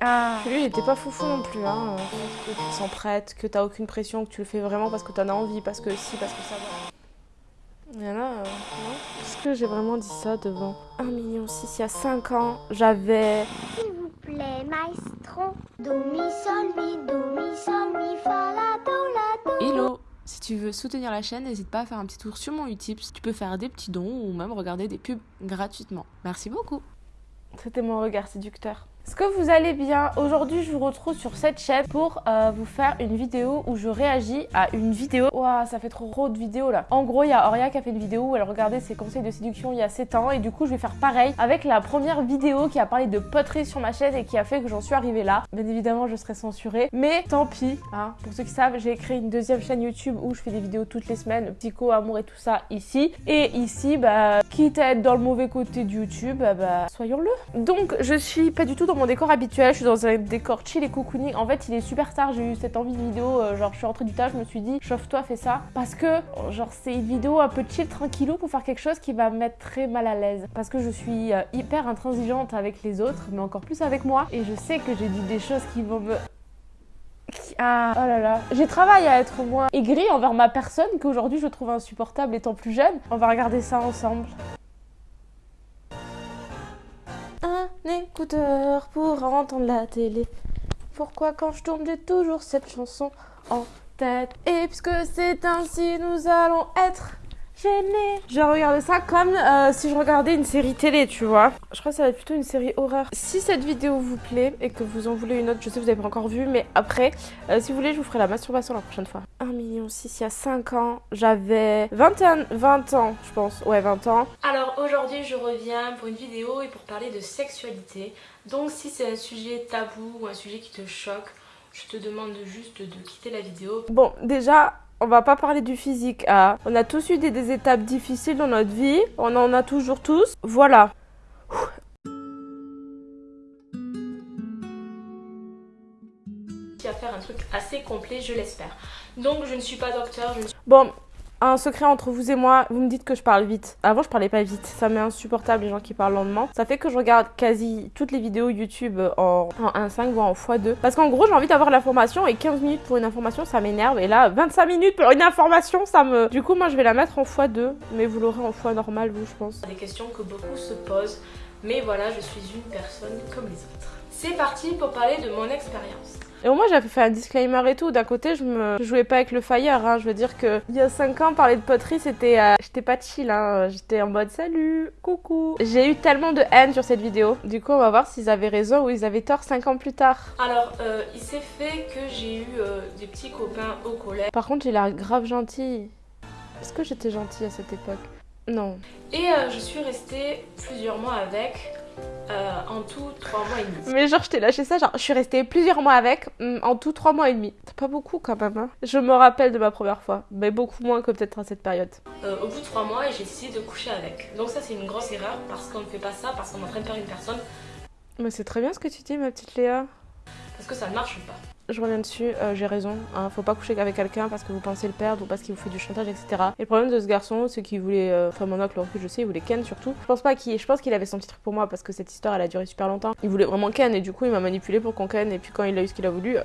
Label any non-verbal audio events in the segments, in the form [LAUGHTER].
Ah. Lui, il était pas foufou non plus, hein. Que tu te sens prête, que t'as aucune pression, que tu le fais vraiment parce que t'en as envie, parce que si, parce que ça va. Il y en a, euh, non Est-ce que j'ai vraiment dit ça devant 1 million 6 il y a 5 ans J'avais... S'il vous plaît, maestro. Do, mi, sol, mi, do, mi, sol, mi, fa, la, do, la, do. Hello si tu veux soutenir la chaîne, n'hésite pas à faire un petit tour sur mon Utips. Tu peux faire des petits dons ou même regarder des pubs gratuitement. Merci beaucoup. C'était mon regard séducteur. Est-ce que vous allez bien? Aujourd'hui, je vous retrouve sur cette chaîne pour euh, vous faire une vidéo où je réagis à une vidéo. Waouh, ça fait trop de vidéos là. En gros, il y a Auria qui a fait une vidéo où elle regardait ses conseils de séduction il y a 7 ans et du coup, je vais faire pareil avec la première vidéo qui a parlé de poterie sur ma chaîne et qui a fait que j'en suis arrivée là. Bien évidemment, je serai censurée, mais tant pis. Hein. Pour ceux qui savent, j'ai créé une deuxième chaîne YouTube où je fais des vidéos toutes les semaines, psycho, amour et tout ça ici. Et ici, bah, quitte à être dans le mauvais côté de YouTube, bah, bah soyons-le. Donc, je suis pas du tout dans mon décor habituel, je suis dans un décor chill et cocooning. En fait, il est super tard, j'ai eu cette envie de vidéo, euh, genre je suis rentrée du tas, je me suis dit, chauffe-toi, fais ça. Parce que, genre, c'est une vidéo un peu chill, tranquillou pour faire quelque chose qui va me mettre très mal à l'aise. Parce que je suis euh, hyper intransigeante avec les autres, mais encore plus avec moi. Et je sais que j'ai dit des choses qui vont me ah, oh là là. J'ai travaillé à être moins aigrie envers ma personne qu'aujourd'hui je trouve insupportable étant plus jeune. On va regarder ça ensemble. Écouteur pour entendre la télé. Pourquoi quand je tourne j'ai toujours cette chanson en tête? Et puisque c'est ainsi nous allons être je regardais ça comme euh, si je regardais une série télé, tu vois. Je crois que ça va être plutôt une série horreur. Si cette vidéo vous plaît et que vous en voulez une autre, je sais que vous n'avez pas encore vu, mais après, euh, si vous voulez, je vous ferai la masturbation la prochaine fois. 1 million 6, il y a 5 ans, j'avais 21, 20 ans, je pense. Ouais, 20 ans. Alors aujourd'hui, je reviens pour une vidéo et pour parler de sexualité. Donc si c'est un sujet tabou ou un sujet qui te choque, je te demande juste de quitter la vidéo. Bon, déjà, on va pas parler du physique. Hein. On a tous eu des, étapes difficiles dans notre vie. On en a toujours tous. Voilà. à faire un truc assez complet, je l'espère. Donc je ne suis pas docteur. Je Bon, un secret entre vous et moi, vous me dites que je parle vite. Avant, je parlais pas vite. Ça m'est insupportable les gens qui parlent lentement. Ça fait que je regarde quasi toutes les vidéos YouTube en, en 1.5 voire en x2. Parce qu'en gros, j'ai envie d'avoir l'information et 15 minutes pour une information, ça m'énerve. Et là, 25 minutes pour une information, ça me... Du coup, moi, je vais la mettre en x2. Mais vous l'aurez en x normal, vous, je pense. Des questions que beaucoup se posent. Mais voilà, je suis une personne comme les autres. C'est parti pour parler de mon expérience. Et au moins j'avais fait un disclaimer et tout. D'un côté, je me jouais pas avec le fire. Hein. Je veux dire que il y a 5 ans, parler de poterie, c'était. Euh, j'étais pas chill. Hein. J'étais en mode salut, coucou. J'ai eu tellement de haine sur cette vidéo. Du coup, on va voir s'ils avaient raison ou ils avaient tort 5 ans plus tard. Alors, euh, il s'est fait que j'ai eu euh, des petits copains au collège. Par contre, j'ai l'air grave gentille. Est-ce que j'étais gentille à cette époque? Non. Et je suis restée plusieurs mois avec. Euh, en tout 3 mois et demi. Mais genre je t'ai lâché ça, genre je suis restée plusieurs mois avec, mm, en tout 3 mois et demi. C'est pas beaucoup quand même. Hein. Je me rappelle de ma première fois, mais beaucoup moins que peut-être à cette période. Euh, au bout de 3 mois, j'ai décidé de coucher avec. Donc ça c'est une grosse erreur parce qu'on ne fait pas ça, parce qu'on est en train de faire une personne. Mais c'est très bien ce que tu dis ma petite Léa. Parce que ça ne marche pas je reviens dessus, euh, j'ai raison. Hein, faut pas coucher avec quelqu'un parce que vous pensez le perdre ou parce qu'il vous fait du chantage, etc. Et le problème de ce garçon, c'est qu'il voulait, euh, enfin mon oncle, je sais, il voulait Ken surtout. Je pense pas qu'il, je pense qu'il avait son petit truc pour moi parce que cette histoire, elle a duré super longtemps. Il voulait vraiment Ken et du coup, il m'a manipulé pour qu'on Ken. Et puis quand il a eu ce qu'il a voulu,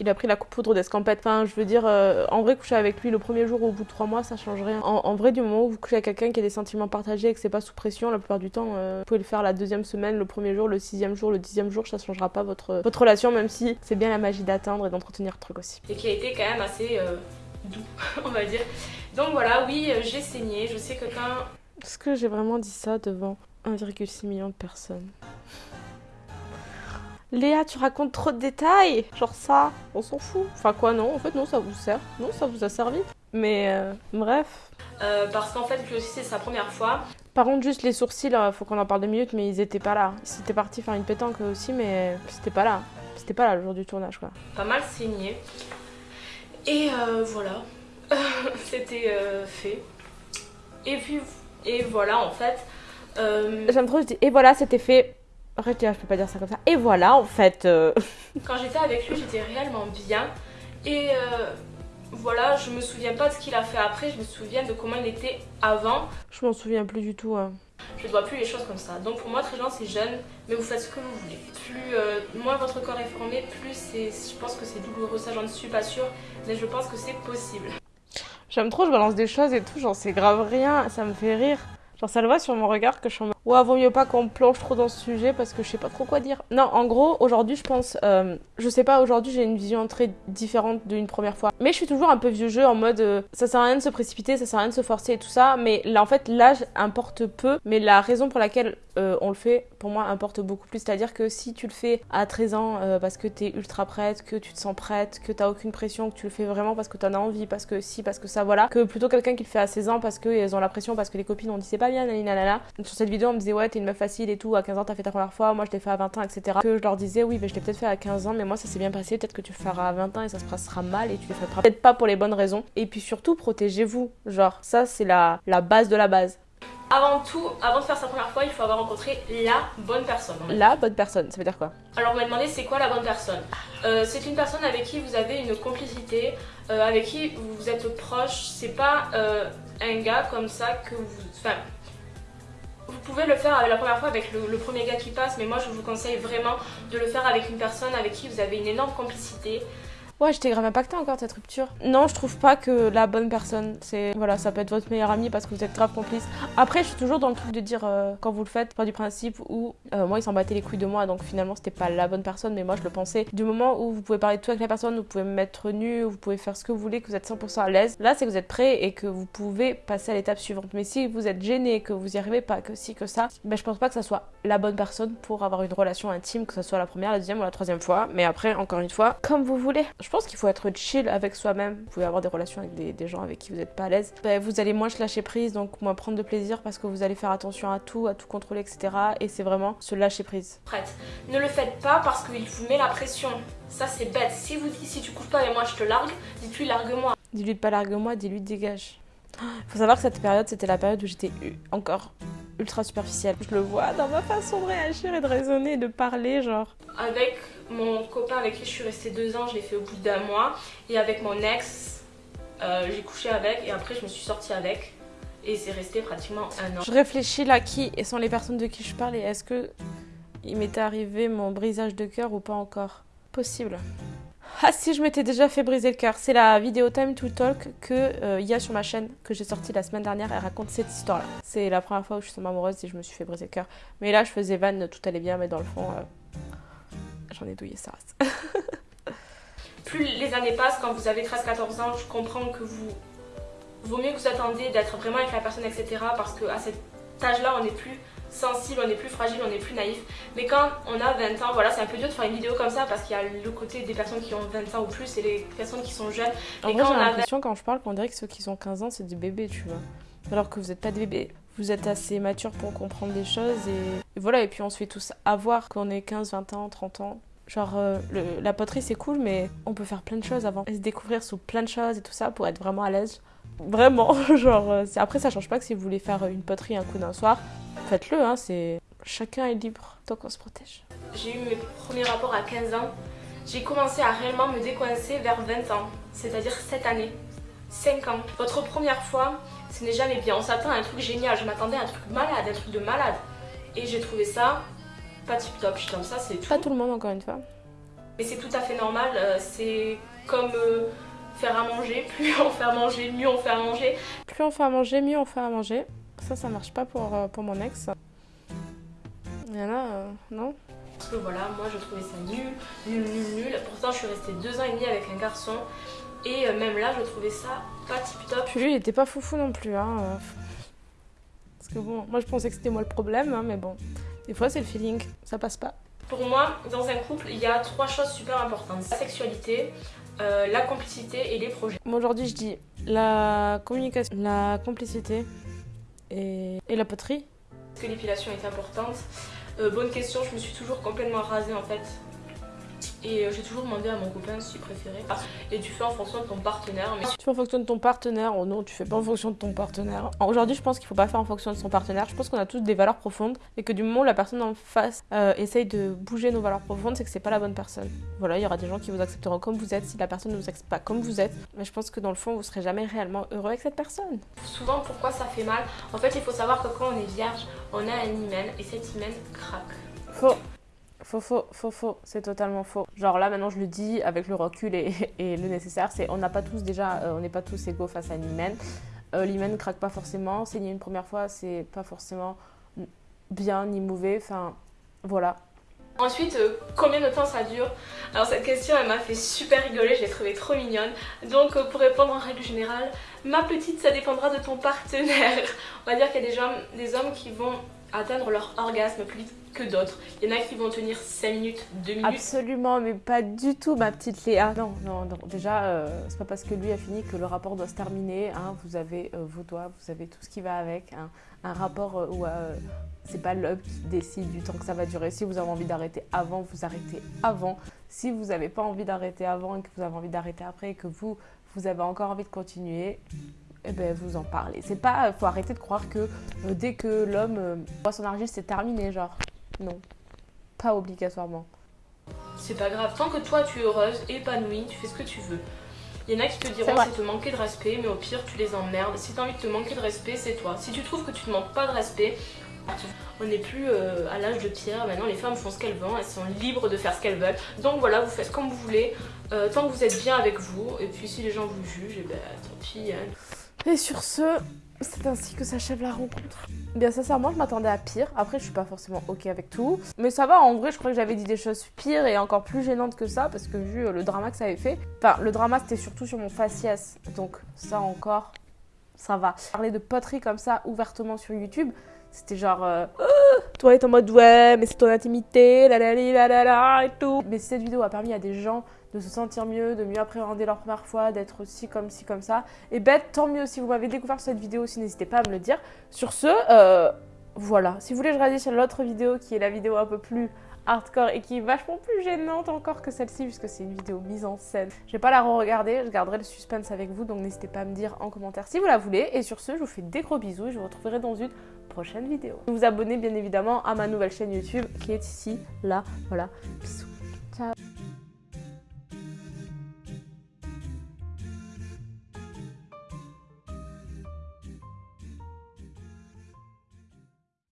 il a pris la poudre d'escampette. Enfin, je veux dire, euh, en vrai, coucher avec lui le premier jour ou au bout de trois mois, ça change rien. En, vrai, du moment où vous couchez avec quelqu'un qui a des sentiments partagés et que c'est pas sous pression, la plupart du temps, vous pouvez le faire la deuxième semaine, le premier jour, le sixième jour, le dixième jour, ça changera pas votre, votre relation, même si c'est bien la magie et d'entretenir truc aussi. Et qui a été quand même assez euh, doux, [LAUGHS] on va dire. Donc voilà, oui, euh, j'ai saigné. Je sais que quand... Est-ce que j'ai vraiment dit ça devant 1,6 million de personnes? Léa, tu racontes trop de détails Genre ça, on s'en fout. Enfin quoi, non, en fait non, ça vous sert. Non, ça vous a servi. Mais euh, bref. parce qu'en fait, lui aussi, c'est sa première fois. Par contre, juste les sourcils, faut qu'on en parle deux minutes, mais ils étaient pas là. Ils étaient partis faire une pétanque aussi, mais c'était pas là. C'était pas là le jour du tournage quoi. Pas mal saigné. Et euh, voilà, [LAUGHS] c'était euh, fait. Et puis, et voilà en fait. Euh, J'aime trop, je dis et voilà, c'était fait. Arrête, je peux pas dire ça comme ça. Et voilà en fait. [LAUGHS] Quand j'étais avec lui, j'étais réellement bien. Et voilà, je me souviens pas de ce qu'il a fait après, je me souviens de comment il était avant. Je m'en souviens plus du tout. Hein. Je ne vois plus les choses comme ça. Donc pour moi, très c'est jeune, mais vous faites ce que vous voulez. Plus, euh, moins votre corps est formé, plus je pense que c'est douloureux. Ça, j'en suis pas sûre, mais je pense que c'est possible. J'aime trop, je balance des choses et tout, genre c'est grave rien, ça me fait rire. Genre ça le voit sur mon regard que je suis en Ouais, vaut mieux pas qu'on plonge trop dans ce sujet parce que je sais pas trop quoi dire. Non, en gros, aujourd'hui, je pense, euh, je sais pas, aujourd'hui, j'ai une vision très différente d'une première fois. Mais je suis toujours un peu vieux jeu en mode, euh, ça sert à rien de se précipiter, ça sert à rien de se forcer et tout ça. Mais là, en fait, l'âge importe peu. Mais la raison pour laquelle euh, on le fait, pour moi, importe beaucoup plus. C'est-à-dire que si tu le fais à 13 ans parce que t'es ultra prête, que tu te sens prête, que t'as aucune pression, que tu le fais vraiment parce que t'en as envie, parce que si, parce que ça, voilà, que plutôt quelqu'un qui le fait à 16 ans parce qu'ils ont la pression, parce que les copines ont dit c'est pas bien, nanana. Sur cette vidéo, on me disait ouais, t'es une meuf facile et tout, à 15 ans t'as fait ta première fois, moi je l'ai fait à 20 ans, etc. Que je leur disais, oui, mais je l'ai peut-être fait à 15 ans, mais moi ça s'est bien passé, peut-être que tu le feras à 20 ans et ça se passera mal et tu le feras peut-être pas pour les bonnes raisons. Et puis surtout, protégez-vous. Genre, ça c'est la, la base de la base. Avant tout, avant de faire sa première fois, il faut avoir rencontré la bonne personne. La bonne personne, ça veut dire quoi? Alors on m'a demandé c'est quoi la bonne personne? Euh, C'est une personne avec qui vous avez une complicité, euh, avec qui vous êtes proche. C'est pas euh, un gars comme ça que vous... Enfin, vous pouvez le faire la première fois avec le, premier gars qui passe, mais moi je vous conseille vraiment de le faire avec une personne avec qui vous avez une énorme complicité, Ouais, j'étais grave impactée encore cette rupture. Non, je trouve pas que la bonne personne, c'est. Voilà, ça peut être votre meilleur ami parce que vous êtes grave complice. Après, je suis toujours dans le truc de dire euh, quand vous le faites, pas du principe où euh, moi, il s'en battait les couilles de moi, donc finalement, c'était pas la bonne personne, mais moi, je le pensais. Du moment où vous pouvez parler de tout avec la personne, vous pouvez me mettre nu, vous pouvez faire ce que vous voulez, que vous êtes 100% à l'aise, là, c'est que vous êtes prêt et que vous pouvez passer à l'étape suivante. Mais si vous êtes gêné, que vous y arrivez pas, que si, que ça, ben, je pense pas que ça soit la bonne personne pour avoir une relation intime, que ce soit la première, la deuxième ou la troisième fois. Mais après, encore une fois, comme vous voulez. Je pense qu'il faut être chill avec soi-même. Vous pouvez avoir des relations avec des, gens avec qui vous n'êtes pas à l'aise. Ben, vous allez moins se lâcher prise, donc moins prendre de plaisir parce que vous allez faire attention à tout, à tout contrôler, etc. Et c'est vraiment se lâcher prise. Prête. Ne le faites pas parce qu'il vous met la pression. Ça c'est bête. Si vous si tu couches pas avec moi je te largue, dites-lui largue-moi. Dis-lui de pas largue-moi, dis-lui dégage. [GASPS] Faut savoir que cette période c'était la période où j'étais encore ultra superficielle. Je le vois dans ma façon de réagir et de raisonner, de parler, genre. Avec mon copain avec qui je suis restée deux ans, je l'ai fait au bout d'un mois. Et avec mon ex, euh, j'ai couché avec et après je me suis sortie avec. Et c'est resté pratiquement un an. Je réfléchis là qui sont les personnes de qui je parle et est-ce que il m'était arrivé mon brisage de cœur ou pas encore? Possible. Ah si, je m'étais déjà fait briser le cœur. C'est la vidéo Time to Talk que euh, y a sur ma chaîne que j'ai sortie la semaine dernière. Elle raconte cette histoire-là. C'est la première fois où je suis amoureuse et je me suis fait briser le cœur. Mais là, je faisais van, tout allait bien, mais dans le fond, euh, j'en ai douillé ça [LAUGHS] Plus les années passent, quand vous avez 13-14 ans, je comprends que vous... Vaut mieux que vous attendiez d'être vraiment avec la personne, etc. Parce qu'à cet âge-là, on n'est plus sensible, on est plus fragile, on est plus naïf. Mais quand on a 20 ans, voilà, c'est un peu dur de faire une vidéo comme ça parce qu'il y a le côté des personnes qui ont 20 ans ou plus et les personnes qui sont jeunes. En vrai, j'ai l'impression quand je parle qu'on dirait que ceux qui ont 15 ans, c'est des bébés, tu vois. Alors que vous n'êtes pas des bébés. Vous êtes assez mature pour comprendre des choses et... voilà, et puis on se fait tous avoir quand on est 15, 20 ans, 30 ans. Genre, euh, la poterie c'est cool, mais on peut faire plein de choses avant. Et se découvrir sous plein de choses et tout ça pour être vraiment à l'aise. Vraiment, [LAUGHS] genre, euh, après ça change pas que si vous voulez faire une poterie un coup d'un soir, faites-le, hein, c'est... Chacun est libre tant qu'on se protège. J'ai eu mes premiers rapports à 15 ans. J'ai commencé à réellement me décoincer vers 20 ans, c'est-à-dire cette année. 5 ans. Votre première fois, ce n'est jamais bien. On s'attend à un truc génial. Je m'attendais à un truc malade, un truc de malade. Et j'ai trouvé ça pas tip top. Je comme ça, c'est tout. Pas tout le monde, encore une fois. Mais c'est tout à fait normal. Euh, c'est comme euh, faire à manger. [LAUGHS] Plus on fait à manger, mieux on fait à manger. Plus on fait à manger, mieux on fait à manger. Ça, ça marche pas pour, euh, pour mon ex. Il y en a, euh, non Parce que voilà, moi je trouvais ça nul, nul, nul, nul. Pourtant, je suis restée deux ans et demi avec un garçon. Et euh, même là, je trouvais ça pas tip top. Puis lui, il était pas foufou non plus. Hein. Parce que bon, moi je pensais que c'était moi le problème, hein, mais bon. Des fois, c'est le feeling, ça passe pas. Pour moi, dans un couple, il y a trois choses super importantes. La sexualité, la complicité et les projets. Moi aujourd'hui je dis la communication, la complicité, et, la poterie. Est-ce que l'épilation est importante euh, Bonne question, je me suis toujours complètement rasée en fait. Et euh, j'ai toujours demandé à mon copain s'il préférait. Et tu fais en fonction de ton partenaire. Mais... Tu fais en fonction de ton partenaire, oh non, tu fais pas en fonction de ton partenaire. Aujourd'hui, je pense qu'il faut pas faire en fonction de son partenaire. Je pense qu'on a tous des valeurs profondes et que du moment où la personne en face euh, essaye de bouger nos valeurs profondes, c'est que c'est pas la bonne personne. Voilà, il y aura des gens qui vous accepteront comme vous êtes si la personne ne vous accepte pas comme vous êtes. Mais je pense que dans le fond, vous serez jamais réellement heureux avec cette personne. Souvent, pourquoi ça fait mal? En fait, il faut savoir que quand on est vierge, on a un hymen et cet hymen craque. Faux. Faux, faux, faux, faux, c'est totalement faux. Genre là maintenant je le dis avec le recul et, le nécessaire, c'est on n'a pas tous déjà, euh, on n'est pas tous égaux face à l'hymen. Euh, l'hymen ne craque pas forcément, saigner une première fois c'est pas forcément bien ni mauvais, enfin voilà. Ensuite, euh, combien de temps ça dure? Alors cette question elle m'a fait super rigoler, je l'ai trouvée trop mignonne. Donc pour répondre en règle générale, ma petite ça dépendra de ton partenaire. [LAUGHS] On va dire qu'il y a des des hommes qui vont atteindre leur orgasme plus vite que d'autres. Il y en a qui vont tenir 5 minutes, 2 minutes. Absolument, mais pas du tout, ma petite Léa. Non, non, non. Déjà, euh, c'est pas parce que lui a fini que le rapport doit se terminer. Hein. Vous avez euh, vos doigts, vous avez tout ce qui va avec. hein. Un rapport euh, où euh, c'est pas l'homme qui décide du temps que ça va durer. Si vous avez envie d'arrêter avant, vous arrêtez avant. Si vous n'avez pas envie d'arrêter avant et que vous avez envie d'arrêter après et que vous, vous avez encore envie de continuer, eh ben, vous en parlez. C'est pas, faut arrêter de croire que euh, dès que l'homme euh, voit son argile, c'est terminé, genre. Non, pas obligatoirement. C'est pas grave, tant que toi tu es heureuse, épanouie, tu fais ce que tu veux. Il y en a qui te diront c'est te manquer de respect, mais au pire tu les emmerdes. Si t'as envie de te manquer de respect, c'est toi. Si tu trouves que tu ne manques pas de respect, on n'est plus euh, à l'âge de pierre. Maintenant les femmes font ce qu'elles veulent, elles sont libres de faire ce qu'elles veulent. Donc voilà, vous faites comme vous voulez, euh, tant que vous êtes bien avec vous. Et puis si les gens vous jugent, et ben tant pis. hein. Et sur ce, c'est ainsi que s'achève la rencontre. Bien sincèrement, je m'attendais à pire. Après, je suis pas forcément ok avec tout. Mais ça va, en vrai, je crois que j'avais dit des choses pires et encore plus gênantes que ça parce que vu euh, le drama que ça avait fait. Enfin, le drama c'était surtout sur mon faciès. Donc ça encore, ça va. Parler de poterie comme ça ouvertement sur YouTube, c'était genre. euh, Ah toi est en mode ouais, mais c'est ton intimité, la la la la la et tout. Mais cette vidéo a permis à des gens de se sentir mieux, de mieux appréhender leur première fois, d'être aussi comme ci, comme ça, et ben tant mieux si vous m'avez découvert cette vidéo aussi, n'hésitez pas à me le dire. Sur ce, euh, voilà. Si vous voulez, je réagis sur l'autre vidéo qui est la vidéo un peu plus hardcore et qui est vachement plus gênante encore que celle-ci puisque c'est une vidéo mise en scène. Je vais pas la re-regarder, je garderai le suspense avec vous donc n'hésitez pas à me dire en commentaire si vous la voulez. Et sur ce, je vous fais des gros bisous et je vous retrouverai dans une prochaine vidéo. Vous vous abonnez bien évidemment à ma nouvelle chaîne YouTube qui est ici, là, voilà. Bisous.